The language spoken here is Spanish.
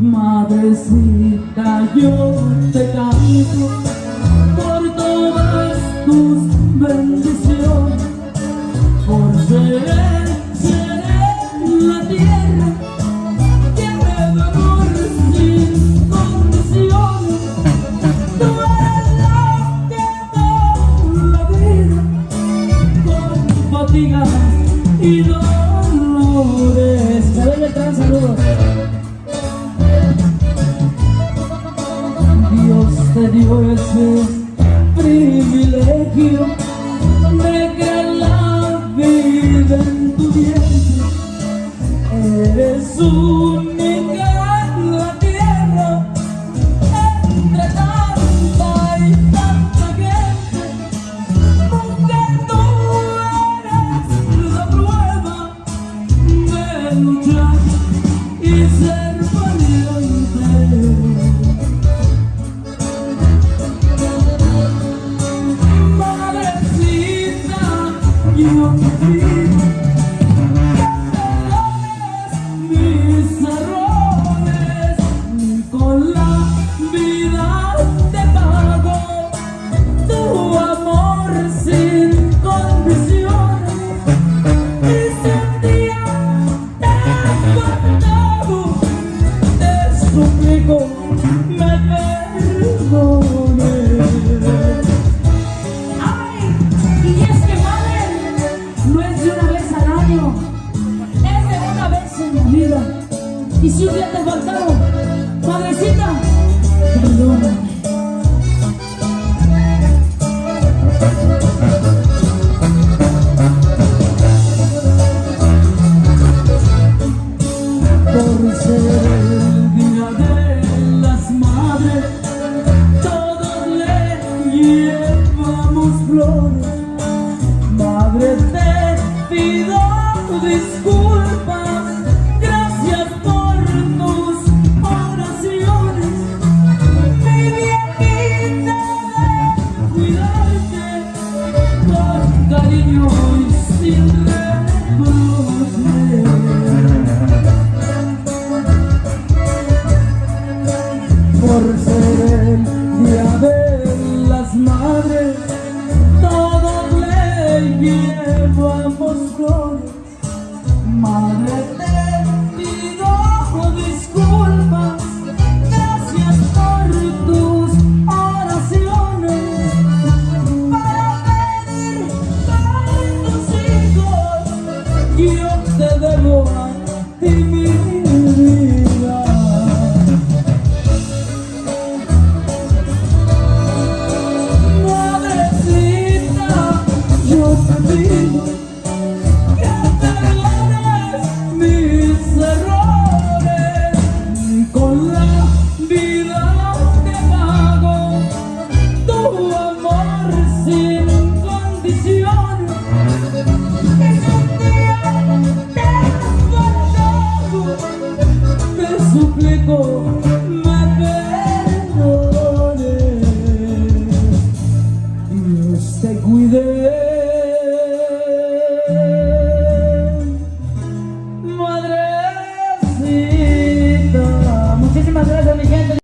Madrecita, yo te canto por todas tus bendiciones, por ser, ser en la tierra que me amor sin condiciones. Tú eres la que da la vida con fatigas y dolores. Dio ese privilegio de que la vida en tu me perdones Ay, y es que madre, no es de una vez al año, es de una vez en la vida. Y si un día te faltaron, Madre, te pido disculpas, gracias por tus oraciones. Mi viejita, cuidarte con cariño y sin reproches. Por ser el día de las madres. Hey,